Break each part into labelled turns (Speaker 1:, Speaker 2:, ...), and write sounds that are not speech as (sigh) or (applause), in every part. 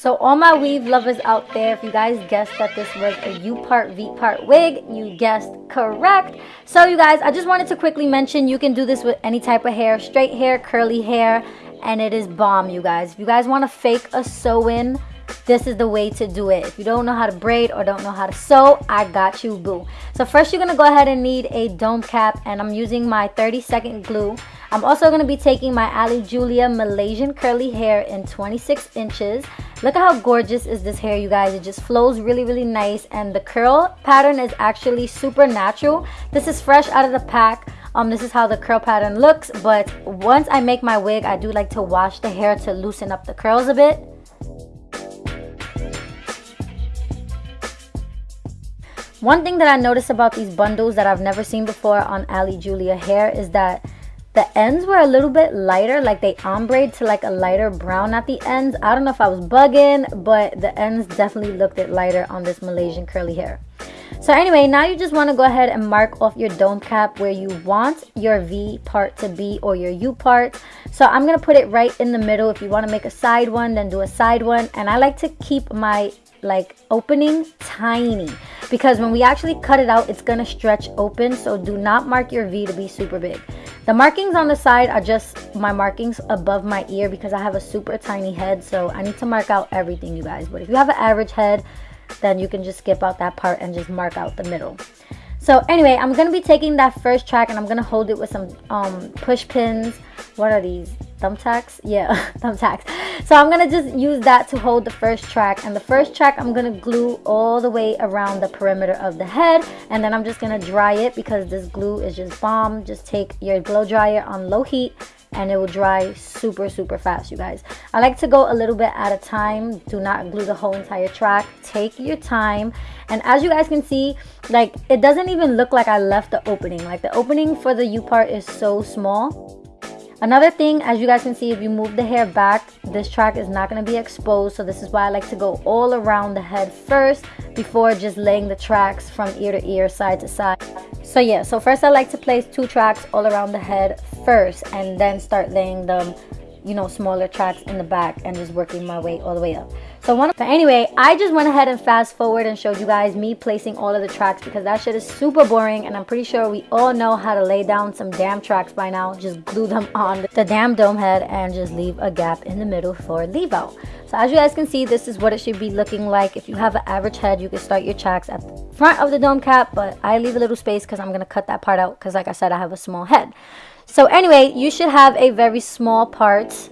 Speaker 1: So all my weave lovers out there, if you guys guessed that this was a U-part V-part wig, you guessed correct. So you guys, I just wanted to quickly mention you can do this with any type of hair, straight hair, curly hair, and it is bomb, you guys. If you guys want to fake a sew-in, this is the way to do it. If you don't know how to braid or don't know how to sew, I got you, boo. So first you're going to go ahead and need a dome cap, and I'm using my 30 second glue. I'm also going to be taking my Ali Julia Malaysian curly hair in 26 inches. Look at how gorgeous is this hair, you guys. It just flows really, really nice. And the curl pattern is actually super natural. This is fresh out of the pack. Um, this is how the curl pattern looks. But once I make my wig, I do like to wash the hair to loosen up the curls a bit. One thing that I noticed about these bundles that I've never seen before on Ali Julia hair is that the ends were a little bit lighter, like they ombre to like a lighter brown at the ends. I don't know if I was bugging, but the ends definitely looked it lighter on this Malaysian curly hair. So anyway, now you just want to go ahead and mark off your dome cap where you want your V part to be or your U part. So I'm going to put it right in the middle. If you want to make a side one, then do a side one. And I like to keep my like opening tiny because when we actually cut it out it's gonna stretch open so do not mark your V to be super big the markings on the side are just my markings above my ear because I have a super tiny head. So I need to mark out everything, you guys. But if you have an average head, then you can just skip out that part and just mark out the middle. So anyway, I'm going to be taking that first track and I'm going to hold it with some um, push pins. What are these? Thumbtacks? Yeah (laughs) thumbtacks. So i'm gonna just use that to hold the first track and the first track i'm gonna glue all the way around the perimeter of the head and then i'm just gonna dry it because this glue is just bomb. Just take your blow dryer on low heat and it will dry super super fast you guys. I like to go a little bit at a time. Do not glue the whole entire track. Take your time. And as you guys can see like it doesn't even look like i left the opening. Like the opening for the u part is so small Another thing, as you guys can see, if you move the hair back, this track is not going to be exposed. So this is why I like to go all around the head first before just laying the tracks from ear to ear, side to side. So yeah, so first I like to place two tracks all around the head first and then start laying them, you know, smaller tracks in the back and just working my way all the way up. So one so anyway, I just went ahead and fast forward and showed you guys me placing all of the tracks because that shit is super boring and I'm pretty sure we all know how to lay down some damn tracks by now. Just glue them (laughs) on the damn dome head and just leave a gap in the middle for leave out. So as you guys can see, this is what it should be looking like. If you have an average head, you can start your tracks at the front of the dome cap, but I leave a little space because I'm going to cut that part out because like I said, I have a small head. So anyway, you should have a very small part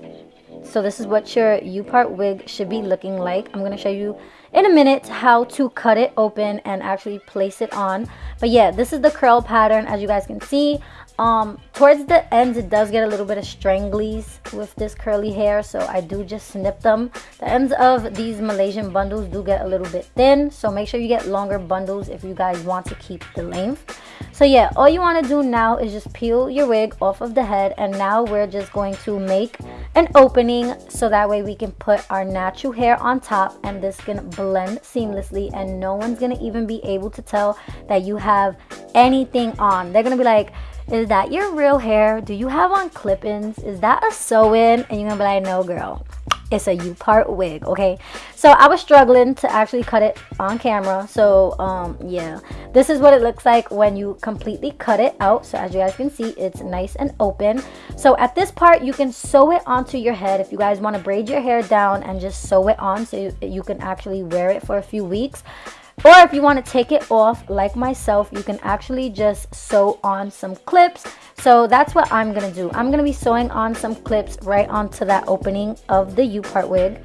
Speaker 1: so this is what your U-part wig should be looking like. I'm going to show you in a minute how to cut it open and actually place it on. But yeah, this is the curl pattern as you guys can see. Um, towards the ends, it does get a little bit of stranglies with this curly hair, so I do just snip them. The ends of these Malaysian bundles do get a little bit thin, so make sure you get longer bundles if you guys want to keep the length. So yeah, all you want to do now is just peel your wig off of the head, and now we're just going to make an opening so that way we can put our natural hair on top and this can blend seamlessly and no one's gonna even be able to tell that you have anything on. They're gonna be like, is that your real hair? Do you have on clip-ins? Is that a sew-in? And you're gonna be like, no girl, it's a U-part wig, okay? So I was struggling to actually cut it on camera. So um, yeah, this is what it looks like when you completely cut it out. So as you guys can see, it's nice and open. So at this part, you can sew it onto your head. If you guys wanna braid your hair down and just sew it on so you, you can actually wear it for a few weeks. Or if you want to take it off like myself, you can actually just sew on some clips. So that's what I'm going to do. I'm going to be sewing on some clips right onto that opening of the U-part wig.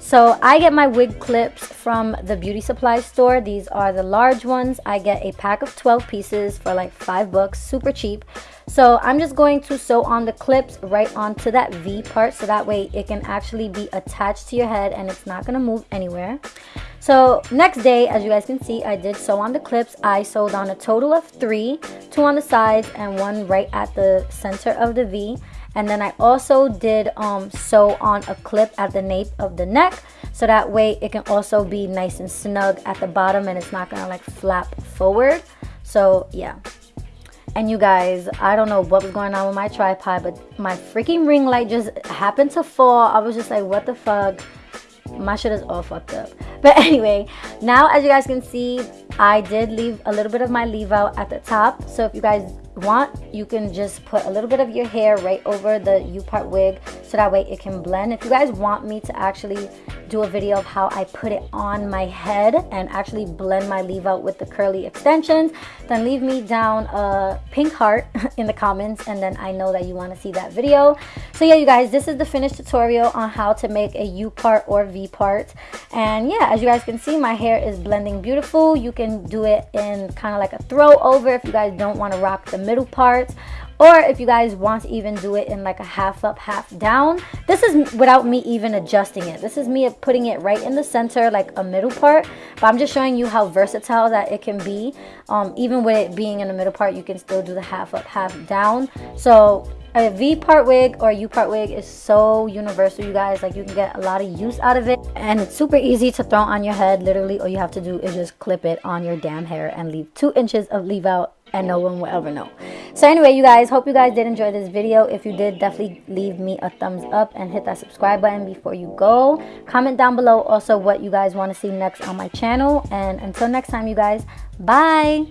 Speaker 1: So I get my wig clips from the beauty supply store. These are the large ones. I get a pack of 12 pieces for like five bucks, super cheap. So I'm just going to sew on the clips right onto that V part so that way it can actually be attached to your head and it's not going to move anywhere. So next day, as you guys can see, I did sew on the clips. I sewed on a total of three, two on the sides and one right at the center of the V. And then I also did um, sew on a clip at the nape of the neck so that way it can also be nice and snug at the bottom and it's not gonna like flap forward. So yeah, And you guys, I don't know what was going on with my tripod, but my freaking ring light just happened to fall. I was just like, what the fuck? My shit is all fucked up. (laughs) But anyway, now as you guys can see, I did leave a little bit of my leave out at the top. So if you guys want, you can just put a little bit of your hair right over the U-part wig so that way it can blend. If you guys want me to actually do a video of how I put it on my head and actually blend my leave out with the curly extensions, then leave me down a pink heart (laughs) in the comments and then I know that you want to see that video. So yeah, you guys, this is the finished tutorial on how to make a U-part or V-part. And yeah, as you guys can see, my hair is blending beautiful. You can do it in kind of like a throw over if you guys don't want to rock the middle part or if you guys want to even do it in like a half up half down this is without me even adjusting it. This is me putting it right in the center like a middle part. But i'm just showing you how versatile that it can be. Um, even with it being in the middle part you can still do the half up half down. So a V part wig or U part wig is so universal you guys. Like you can get a lot of use out of it. And it's super easy to throw on your head. Literally all you have to do is just clip it on your damn hair and leave two inches of leave out and no one will ever know. So anyway you guys hope you guys did enjoy this video. If you did definitely leave me a thumbs up and hit that subscribe button before you go. Comment down below also what you guys want to see next on my channel. And until next time you guys bye